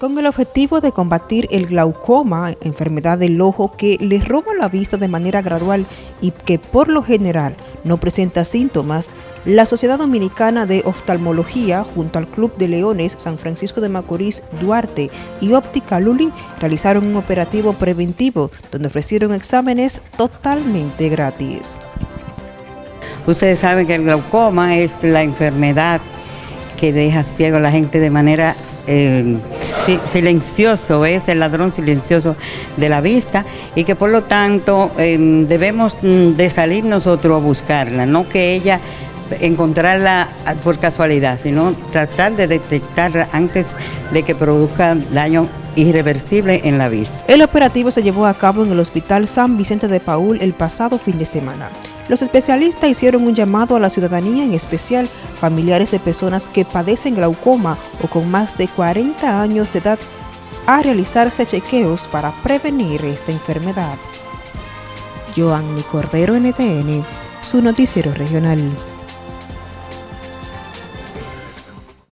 con el objetivo de combatir el glaucoma, enfermedad del ojo que le roba la vista de manera gradual y que por lo general no presenta síntomas, la Sociedad Dominicana de Oftalmología, junto al Club de Leones San Francisco de Macorís Duarte y Óptica Luli, realizaron un operativo preventivo donde ofrecieron exámenes totalmente gratis. Ustedes saben que el glaucoma es la enfermedad que deja ciego a la gente de manera silencioso, es el ladrón silencioso de la vista y que por lo tanto em, debemos mm, de salir nosotros a buscarla, no que ella encontrarla por casualidad, sino tratar de detectarla antes de que produzca daño irreversible en la vista. El operativo se llevó a cabo en el Hospital San Vicente de Paul el pasado fin de semana. Los especialistas hicieron un llamado a la ciudadanía, en especial familiares de personas que padecen glaucoma o con más de 40 años de edad, a realizarse chequeos para prevenir esta enfermedad. Joanny Cordero, NTN, su noticiero regional.